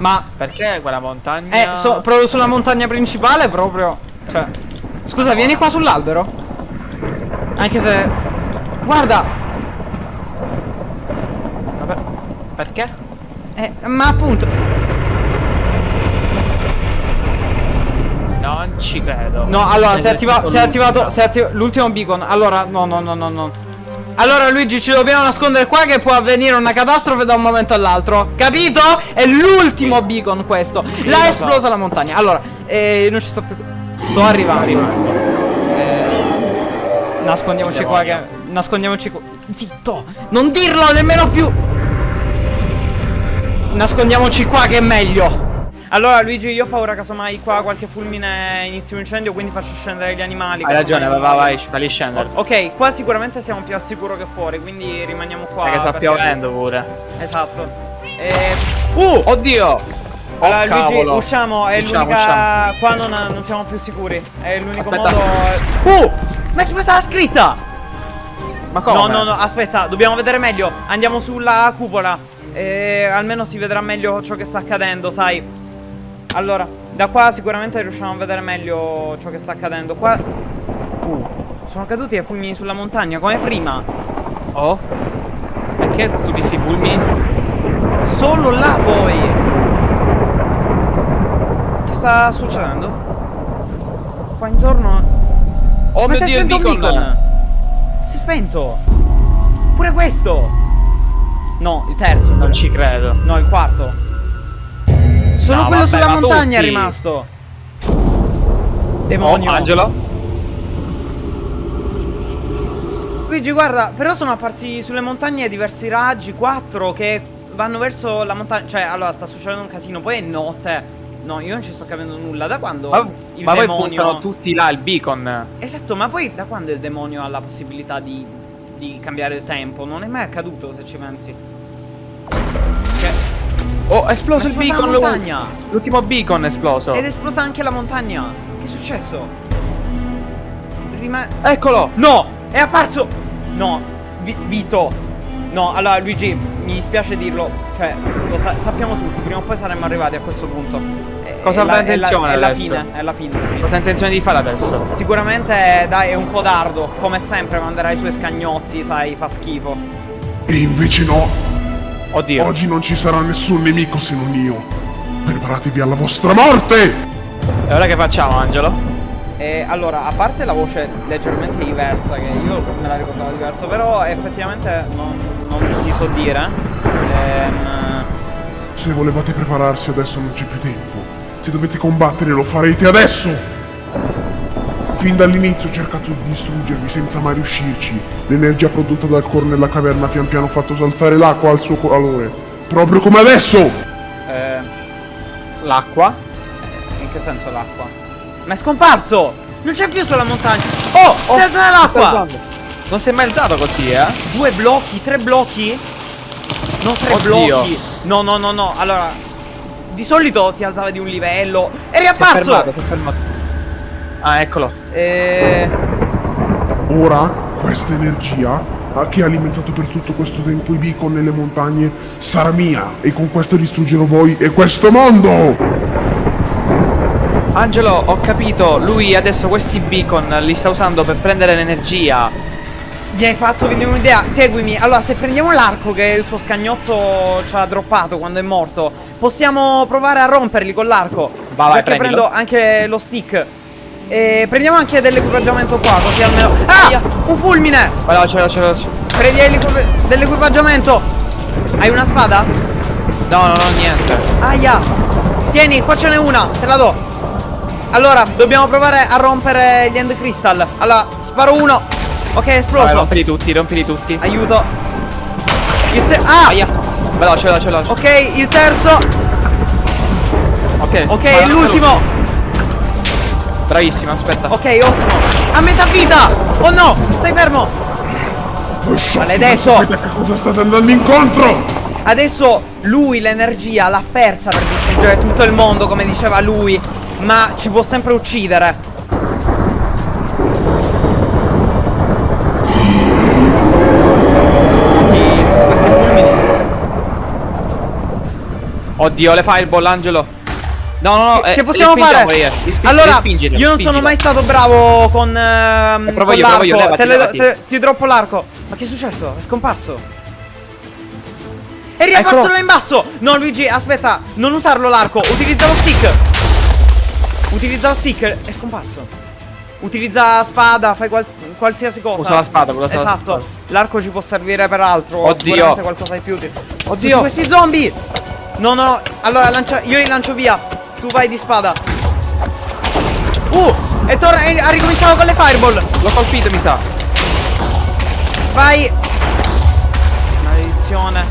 Ma Perché quella montagna? Eh, so, proprio sulla montagna principale proprio. Cioè. Scusa, vieni qua sull'albero. Anche se. Guarda! Vabbè, Perché? Eh, ma appunto. Non ci credo. No, allora, si è, Cioè, attiva- si è attivato. Si è attiv- l'ultimo beacon. Allora, no, no, no, no, no. Allora, Luigi, ci dobbiamo nascondere qua che può avvenire una catastrofe da un momento all'altro. Capito? È l'ultimo beacon questo. L'ha esplosa la montagna. Allora, eh, non ci sto più. Sto arrivando. Eh, nascondiamoci qua che. Nascondiamoci qua. Zitto! Non dirlo nemmeno più! Nascondiamoci qua che è meglio. Allora Luigi io ho paura casomai qua qualche fulmine inizi un incendio quindi faccio scendere gli animali Hai ragione, vai, vai, vai, falli scendere. Ok qua sicuramente siamo più al sicuro che fuori quindi rimaniamo qua Perché sta piovendo pure. Esatto Eh, Uh! Oddio! Allora oh, Luigi cavolo. usciamo è l'unica. Qua non, non siamo più sicuri È l'unico modo Uh! Ma è esplosa la scritta! Ma come? No no no aspetta dobbiamo vedere meglio Andiamo sulla cupola eh, Almeno si vedrà meglio ciò che sta accadendo sai Allora da qua sicuramente riusciamo a vedere meglio ciò che sta accadendo Qua Uh Sono caduti i fulmini sulla montagna come prima Oh? Perché tu visti i fulmini? Solo là poi Che sta succedendo? Qua intorno Oh Ma mio si è dio, spento un beacon! beacon Si è spento Pure questo No il terzo Non ci credo. No il quarto Solo No, quello vabbè, sulla montagna è tutti. rimasto Demonio Oh, Angelo? Luigi guarda Però sono apparsi sulle montagne diversi raggi Quattro che vanno verso la montagna Cioè allora sta succedendo un casino Poi è notte No io non ci sto capendo nulla Da quando Ma, il ma poi demonio puntano tutti là il beacon. Esatto ma poi da quando il demonio ha la possibilità di, di cambiare il tempo Non è mai accaduto se ci pensi Oh, è esploso il beacon. L'ultimo beacon è esploso. Ed è esplosa anche la montagna Che è successo? Rimane Eccolo! No! È apparso! No, Vi- Vito! No, allora Luigi, mi dispiace dirlo, cioè, lo sa- sappiamo tutti, prima o poi saremmo arrivati a questo punto. È- Cosa è la- aveva è la- intenzione È la adesso? fine, è la fine. Cosa ha intenzione di fare adesso? Sicuramente, dai, è un codardo, come sempre manderà i suoi scagnozzi, sai, fa schifo. E invece no, Oddio. oggi non ci sarà nessun nemico se non io. Preparatevi alla vostra morte! E ora che facciamo, Angelo? E allora, a parte la voce leggermente diversa, che io me la ricordavo diversa, però effettivamente non, non ti so dire. Ehm, Se volevate prepararsi adesso non c'è più tempo. Se dovete combattere lo farete adesso! Fin dall'inizio ho cercato di distruggervi senza mai riuscirci. L'energia prodotta dal core nella caverna pian piano ha fatto salzare l'acqua al suo calore. Proprio come adesso! eh, L'acqua. in che senso l'acqua? Ma è scomparso! Non c'è più sulla montagna! Oh! Oh, si è alzata l'acqua! Non si è mai alzato così, eh? Due blocchi? Tre blocchi? No, tre Oddio. blocchi! No, no, no, no, allora... Di solito si alzava di un livello. È Si è riapparso! fermato, si è fermato. Ah, eccolo. Eh... Ora, questa energia ah, che ha alimentato per tutto questo tempo i beacon nelle montagne sarà mia e con questo distruggerò voi e questo mondo! Angelo, ho capito. Lui adesso questi beacon li sta usando per prendere l'energia. Mi hai fatto venire un'idea, seguimi. Allora, se prendiamo l'arco che il suo scagnozzo ci ha droppato quando è morto, possiamo provare a romperli con l'arco. Va, vai, Perché prendilo. prendo anche lo stick. E prendiamo anche dell'equipaggiamento qua, così almeno. Ah! Un fulmine! Veloce, veloce, veloce. Prendi l'equipa- dell'equipaggiamento. Hai una spada? No, no, no, niente. Aia! Tieni, qua ce n'è una, te la do. Allora, dobbiamo provare a rompere gli end crystal. Allora, sparo uno. Ok, è Vai, esploso. rompili tutti, rompili tutti. Aiuto. Il se- ah! Aia. Veloce, veloce, veloce. Ok, il terzo. Ok. Ok, vai, l'ultimo. Bravissimo, aspetta. Ok, ottimo. A metà vita. Oh no, stai fermo. Maledetto! non sapete a cosa state andando incontro! Adesso lui l'energia l'ha persa per distruggere tutto il mondo, come diceva lui. Ma ci può sempre uccidere. Tutti questi fulmini. Oddio, le fireball, Angelo. No, no, no. Che, eh, che possiamo fare? allora, li spingili, io non sono spingili. mai stato bravo con, ehm, Eh, provo con l'arco. Te le- levati. te- ti droppo l'arco. Ma che è successo? È scomparso. È riapparso là in basso. No, Luigi, aspetta. Non usarlo l'arco. Utilizza lo stick. Utilizza lo stick. È scomparso. Utilizza spada, fai qual- qualsiasi cosa. Usa la spada, usa la Esatto. L'arco ci può servire per altro. Oddio. Qualcosa di più utile. Oddio. Tutti questi zombie. No, no. Allora, lancia- io li lancio via. Tu vai di spada. Uh! E torna. e ha ricominciato con le fireball. L'ho colpito, mi sa. Vai. Maledizione.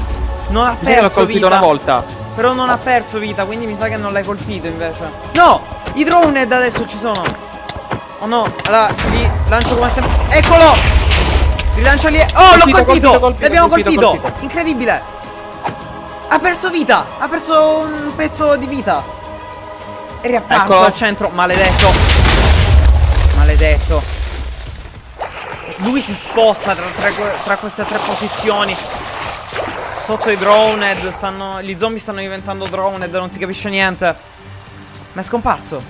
Non ha Mi sa che l'ho perso colpito vita. una volta. Però non ha perso vita, quindi mi sa che non l'hai colpito invece. No! I drone adesso ci sono. Oh no, allora li lancio come sempre. Eccolo! Rilancio lì. Oh, l'ho Colpito, colpito! colpito, colpito, L'abbiamo colpito, colpito! colpito. Incredibile! Ha perso vita! Ha perso un pezzo di vita! È riapparso Eccolo. al centro, maledetto! Maledetto! Lui si sposta tra, tra tra queste tre posizioni. Sotto i droned stanno. Gli zombie stanno diventando droned, non si capisce niente. Ma è scomparso.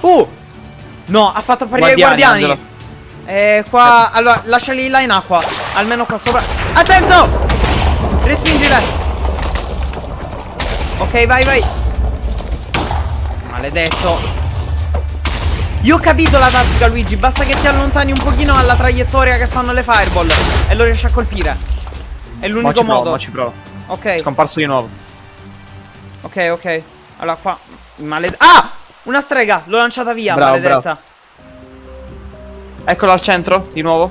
Uh! No, ha fatto apparire i Guardiani, guardiani. E qua. Allora, lasciali là in acqua. Almeno qua sopra. Attento! Respingile! Ok, vai, vai. Maledetto. Io ho capito la tattica, Luigi. Basta che ti allontani un pochino dalla traiettoria che fanno le fireball. E lo riesci a colpire. È l'unico provo, modo. mo ci provo. Ok, scomparso di nuovo. ok, ok. Allora qua. Maledetta. Ah! Una strega! L'ho lanciata via, Bravo, maledetta. Eccolo al centro, di nuovo.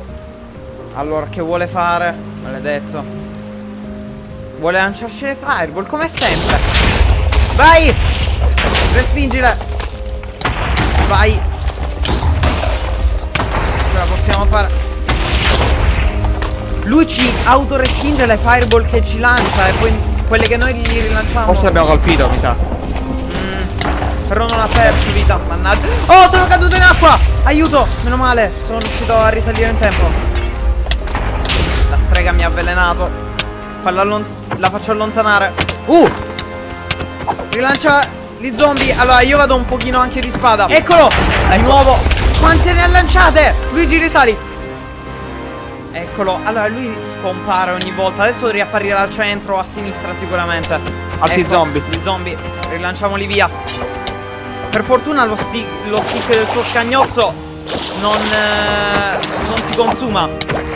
Allora, che vuole fare? Maledetto. Vuole lanciarci le fireball, come sempre. Vai! Respingile. Vai. Ce la possiamo fare. Lui ci autorespinge le fireball che ci lancia e poi quelle che noi gli rilanciamo. Forse l'abbiamo colpito, mi sa. Mm, però non ha perso vita, mannaggia. Oh, sono caduto in acqua! Aiuto! Meno male, sono riuscito a risalire in tempo. La strega mi ha avvelenato. La faccio allontanare. Uh! Rilancia gli zombie. Allora, io vado un pochino anche di spada. Eccolo! Di nuovo. Quante ne ha lanciate? Luigi, risali. Eccolo. Allora, lui scompare ogni volta. Adesso riapparirà al centro o a sinistra sicuramente. Altri Ecco, zombie. I zombie. Rilanciamoli via. Per fortuna lo stick, lo stick del suo scagnozzo non, eh, non si consuma.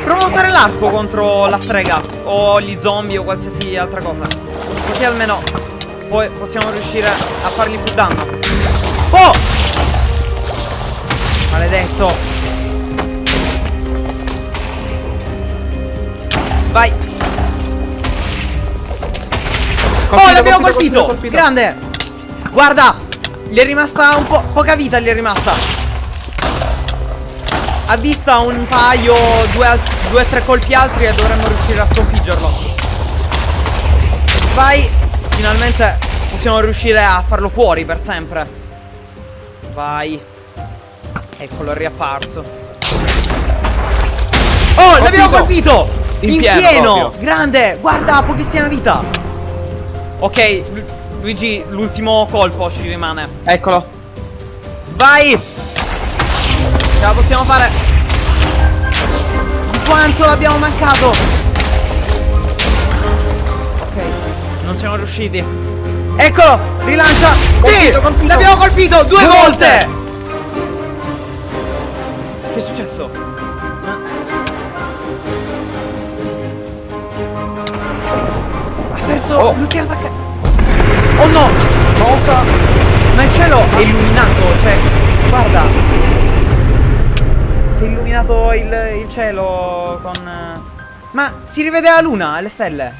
Prova a usare l'arco contro la strega o gli zombie o qualsiasi altra cosa. Così almeno poi possiamo riuscire a fargli più danno. Oh! Maledetto. Vai. oh, l'abbiamo colpito, Grande. Guarda, gli è rimasta un po' poca vita, gli è rimasta. A vista un paio, due o tre colpi altri e dovremmo riuscire a sconfiggerlo. Vai. Finalmente possiamo riuscire a farlo fuori per sempre. Vai. Eccolo, è riapparso. Oh, l'abbiamo colpito! In In, pieno pieno! Grande! Guarda, pochissima vita! Ok, Lu- Luigi, l'ultimo colpo ci rimane. Eccolo. Vai! Ce la possiamo fare! Quanto l'abbiamo mancato! Non siamo riusciti. Eccolo! Rilancia! sì! Colpito, colpito. L'abbiamo colpito due, Due volte! volte! Che è successo? Ha perso Oh. l'ultima attacca. Oh no! Cosa? Ma il cielo è illuminato, cioè, guarda. Si è illuminato il, il cielo con... Ma si rivede la luna e le stelle.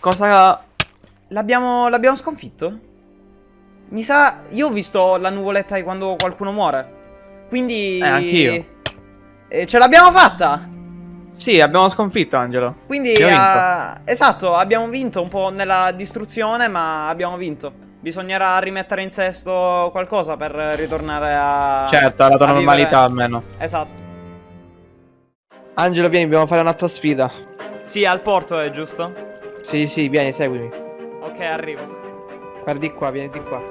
Cosa? L'abbiamo l'abbiamo sconfitto? Mi sa... Io ho visto la nuvoletta di quando qualcuno muore. Quindi... Eh, anch'io. Eh, ce l'abbiamo fatta! Sì, abbiamo sconfitto Angelo. Quindi, eh, esatto, abbiamo vinto un po' nella distruzione, ma abbiamo vinto. Bisognerà rimettere in sesto qualcosa per ritornare a. Certo, alla tua a vivere. normalità almeno. Esatto. Angelo, vieni, dobbiamo fare un'altra sfida. Sì, al porto è giusto? Sì, sì, vieni, seguimi. Ok, arrivo. Guarda di qua, vieni di qua.